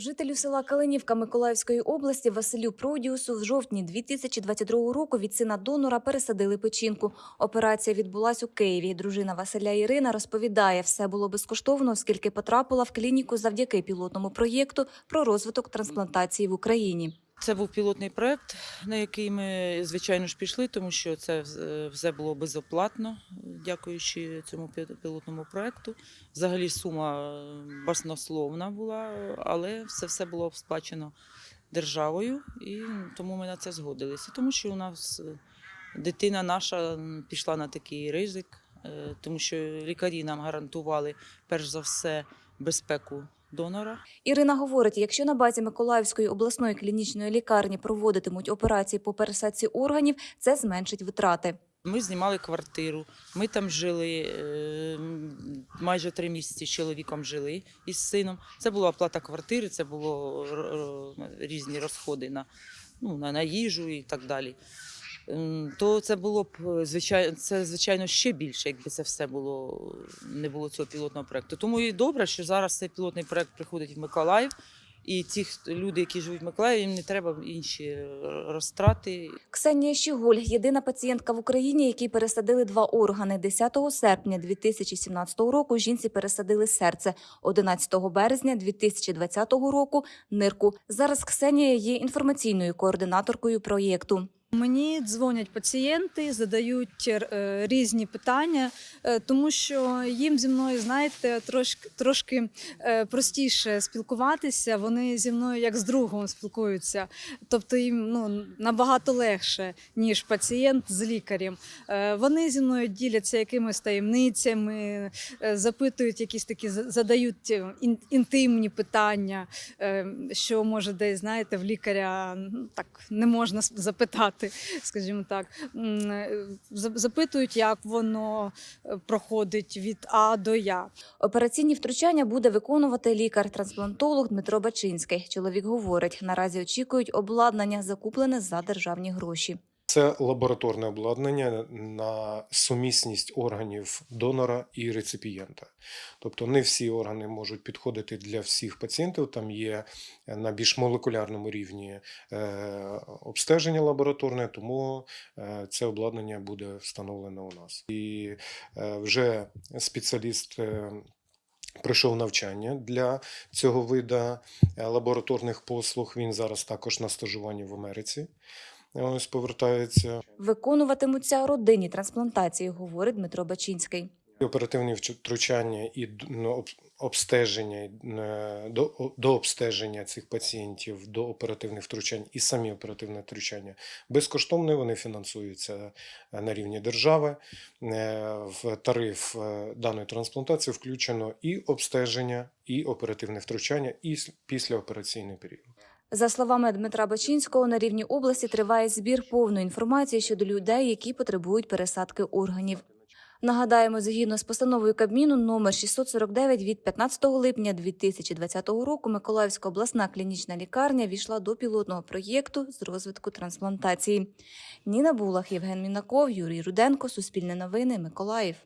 Жителю села Калинівка Миколаївської області Василю Продіусу в жовтні 2022 року від сина донора пересадили печінку. Операція відбулась у Києві. Дружина Василя Ірина розповідає, все було безкоштовно, оскільки потрапила в клініку завдяки пілотному проєкту про розвиток трансплантації в Україні. Це був пілотний проект, на який ми, звичайно ж, пішли, тому що це все було безоплатно, дякуючи цьому пі- пілотному проекту. Взагалі сума баснословна була, але це все було сплачено державою, і тому ми на це згодилися. Тому що у нас е, дитина наша пішла на такий ризик, тому що лікарі нам гарантували перш за все безпеку донора. Ірина говорить, якщо на базі Миколаївської обласної клінічної лікарні проводитимуть операції по пересадці органів, це зменшить витрати. Ми знімали квартиру, ми там жили е, майже три місяці з чоловіком жили із сином. Це була оплата квартири, це було різні розходи на, ну, на, на їжу і так далі. То це було б звичайно, це звичайно ще більше, якби це все було не було цього пілотного проекту. Тому і добре, що зараз цей пілотний проект приходить в Миколаїв. І ті люди, які живуть в Миколаєві, їм не треба інші е, розтрати. Ксенія Щіголь – єдина пацієнтка в Україні, якій пересадили два органи. 10 серпня 2017 року жінці пересадили серце, 11 березня 2020 року – нирку. Зараз Ксенія є інформаційною координаторкою проєкту. Мені дзвонять пацієнти, задають е, різні питання, е, тому що їм зі мною, знаєте, трошки, трошки е, простіше спілкуватися. Вони зі мною як з другом спілкуються. Тобто їм ну, набагато легше, ніж пацієнт з лікарем. Вони зі мною діляться якимись таємницями, запитують якісь такі, за- задають інтимні питання, що може десь, знаєте, в лікаря так не можна с- запитати, скажімо так. Е, за- Запитують, як воно е, проходить від А до Я. Операційні втручання буде виконувати лікар-трансплантолог Дмитро Бачинський. Чоловік говорить, наразі очікують обладнання, закуплене за державні гроші. Це лабораторне обладнання на сумісність органів донора і реципієнта. Тобто не всі органи можуть підходити для всіх пацієнтів. Там є на більш молекулярному рівні е, обстеження лабораторне, тому е, це обладнання буде встановлено у нас. І е, вже спеціаліст. Пройшов навчання для цього вида е, лабораторних послуг. Він зараз також на стажуванні в Америці. Ось повертається. Виконуватимуться родинні трансплантації, говорить Дмитро Бачинський. Оперативні втручання і ну, обстеження е, до, до обстеження цих пацієнтів, до оперативних втручань і самі оперативні втручання безкоштовні. Вони фінансуються е, на рівні держави. Е, В тариф даної трансплантації включено і обстеження, і оперативне втручання, і післяопераційний період. За словами Дмитра Бачинського, на рівні області триває збір повної інформації щодо людей, які потребують пересадки органів. Нагадаємо, згідно з постановою Кабміну номер 649 від 15 липня 2020 року Миколаївська обласна клінічна лікарня війшла до пілотного проєкту з розвитку трансплантації. Ніна Булах, Євген Мінаков, Юрій Руденко, Суспільне новини, Миколаїв.